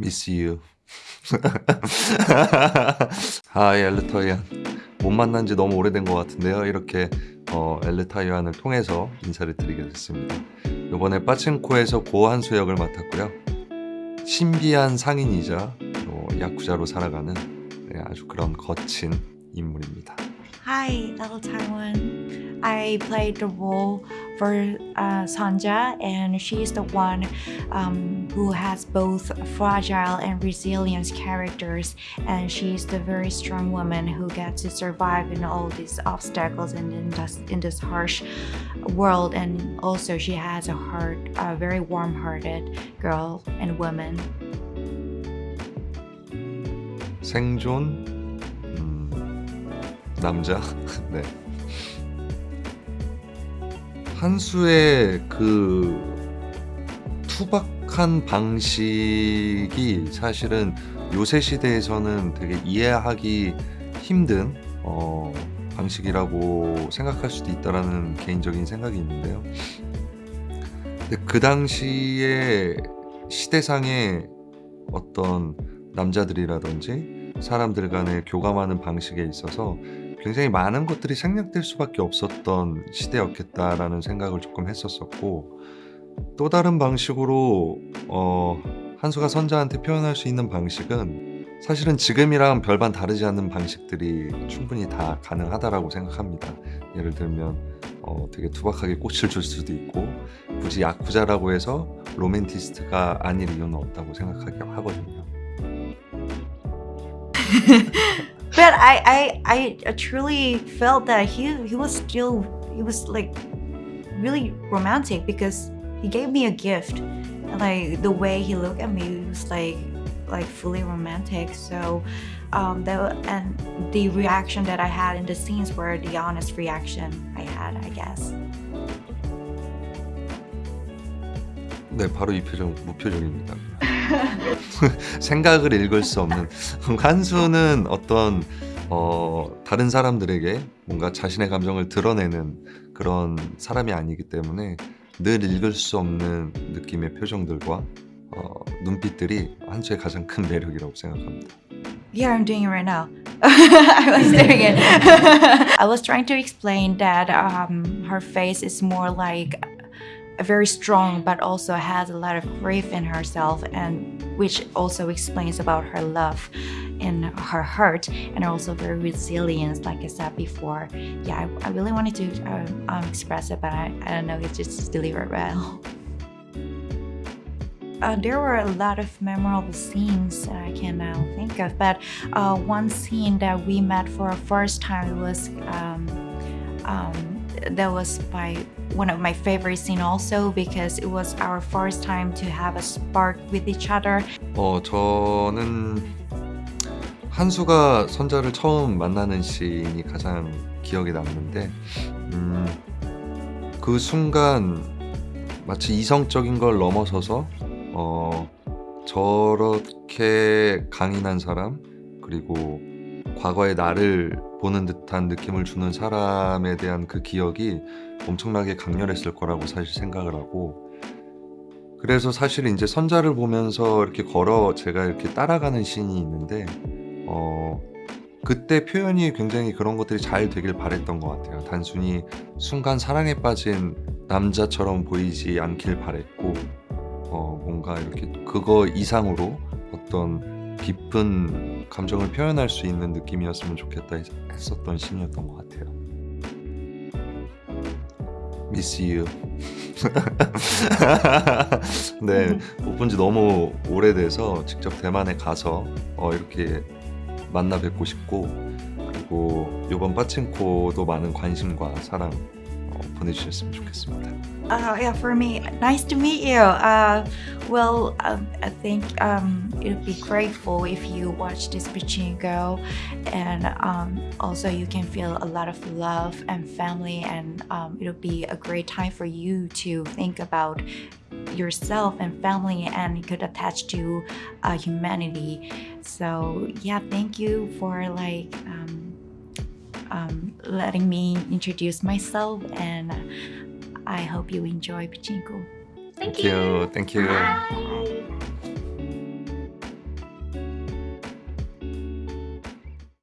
Miss you. 아, 엘르타이안. 못 만난 지 너무 오래된 것 같은데요. 이렇게 어, 엘르타이안을 통해서 인사를 드리게 됐습니다. 이번에 빠친코에서 고한수 역을 맡았고요. 신비한 상인이자 어, 야쿠자로 살아가는 네, 아주 그런 거친 인물입니다. Hi, Little Taiwan. I played the role for uh, Sanja, and she's the one um, who has both fragile and resilient characters. And she's the very strong woman who gets to survive in all these obstacles and in this, in this harsh world. And also, she has a heart, a very warm-hearted girl and woman. 생존 음, 남자 네 한수의 그 투박한 방식이 사실은 요새 시대에서는 되게 이해하기 힘든 어, 방식이라고 생각할 수도 있다라는 개인적인 생각이 있는데요. 근데 그 당시에 시대상의 어떤 남자들이라든지 사람들 간의 교감하는 방식에 있어서 굉장히 많은 것들이 생략될 수밖에 없었던 시대였겠다라는 생각을 조금 했었었고 또 다른 방식으로 어, 한수가 선자한테 표현할 수 있는 방식은 사실은 지금이랑 별반 다르지 않는 방식들이 충분히 다 가능하다라고 생각합니다. 예를 들면 어, 되게 투박하게 꽃을 줄 수도 있고 굳이 야쿠자라고 해서 로맨티스트가 아닐 이유는 없다고 생각하긴 하거든요. but I, I I truly felt that he he was still he was like really romantic because he gave me a gift and like the way he looked at me was like like fully romantic so um that and the reaction that I had in the scenes were the honest reaction I had I guess 네, 바로 이 표정 무표정입니다. 생각을 읽을 수 없는 한수는 어떤 어, 다른 사람들에게 뭔가 자신의 감정을 드러내는 그런 사람이 아니기 때문에 늘 읽을 수 없는 느낌의 표정들과 어, 눈빛들이 한수의 가장 큰 매력이라고 생각합니다. Yeah, I'm doing it right now. I was doing it. I was trying to explain that um, her face is more like very strong but also has a lot of grief in herself and which also explains about her love in her heart and also very resilient like i said before. Yeah i, I really wanted to um, um, express it but I, I don't know it just delivered well. Uh, there were a lot of memorable scenes that I can now think of, but uh, one scene that we met for a first time was um, um, that was my one of my favorite scene also because it was our first time to have a spark with each other. 어, 저는 한수가 선자를 처음 만나는 씬이 가장 기억에 남는데 음, 그 순간 마치 이성적인 걸 넘어서서 어, 저렇게 강인한 사람 그리고 과거의 나를 보는 듯한 느낌을 주는 사람에 대한 그 기억이 엄청나게 강렬했을 거라고 사실 생각을 하고 그래서 사실 이제 선자를 보면서 이렇게 걸어 제가 이렇게 따라가는 씬이 있는데 어 그때 표현이 굉장히 그런 것들이 잘 되길 바랬던 것 같아요. 단순히 순간 사랑에 빠진 남자처럼 보이지 않길 바랬고 어 뭔가 이렇게 그거 이상으로 어떤 깊은 감정을 표현할 수 있는 느낌이었으면 좋겠다 했었던 씬이었던 것 같아요. Miss you. 네, 못 본 지 너무 오래돼서 직접 대만에 가서 어, 이렇게 만나 뵙고 싶고 그리고 이번 빠친코도 많은 관심과 사랑 어, 보내주셨으면 좋겠습니다. Uh, yeah, for me, nice to meet you. Uh, well, um, I think um, it would be grateful if you watch this Pachinko, and um, also you can feel a lot of love and family, and um, it'll be a great time for you to think about yourself and family, and it could attach to uh, humanity. So yeah, thank you for like. um, letting me introduce myself and I hope you enjoy Pachinko. Thank you. Thank you. Bye.